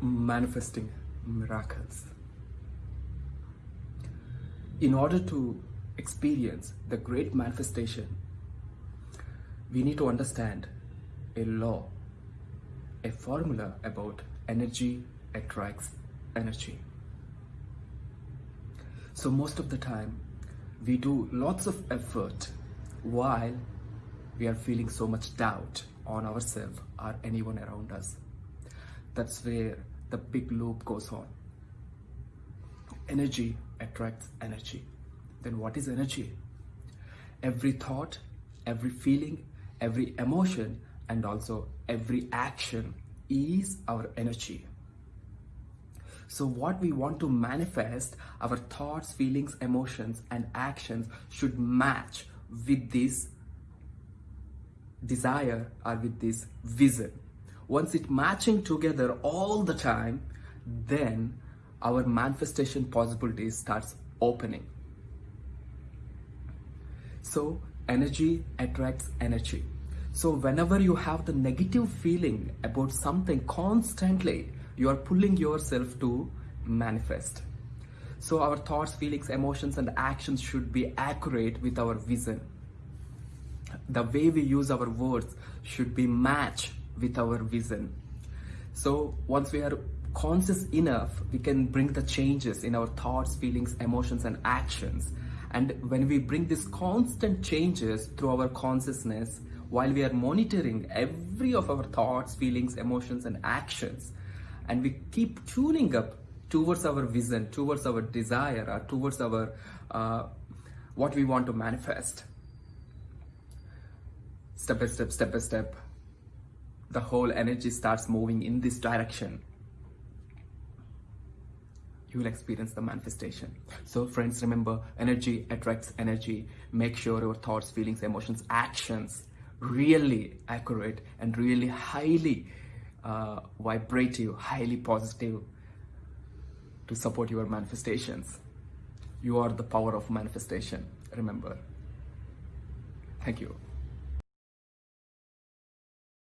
manifesting miracles. In order to experience the great manifestation, we need to understand a law, a formula about energy attracts energy. So most of the time, we do lots of effort while we are feeling so much doubt on ourselves or anyone around us. That's where the big loop goes on. Energy attracts energy. Then what is energy? Every thought, every feeling, every emotion, and also every action is our energy. So what we want to manifest, our thoughts, feelings, emotions, and actions should match with this desire or with this vision. Once it matching together all the time, then our manifestation possibilities starts opening. So energy attracts energy. So whenever you have the negative feeling about something constantly, you are pulling yourself to manifest. So our thoughts, feelings, emotions, and actions should be accurate with our vision. The way we use our words should be matched with our vision. So once we are conscious enough, we can bring the changes in our thoughts, feelings, emotions, and actions. And when we bring these constant changes through our consciousness, while we are monitoring every of our thoughts, feelings, emotions, and actions, and we keep tuning up towards our vision, towards our desire, or towards our uh, what we want to manifest. Step by step, step by step, the whole energy starts moving in this direction. You will experience the manifestation. So, friends, remember energy attracts energy. Make sure your thoughts, feelings, emotions, actions really accurate and really highly uh, vibrative, highly positive to support your manifestations. You are the power of manifestation, remember. Thank you.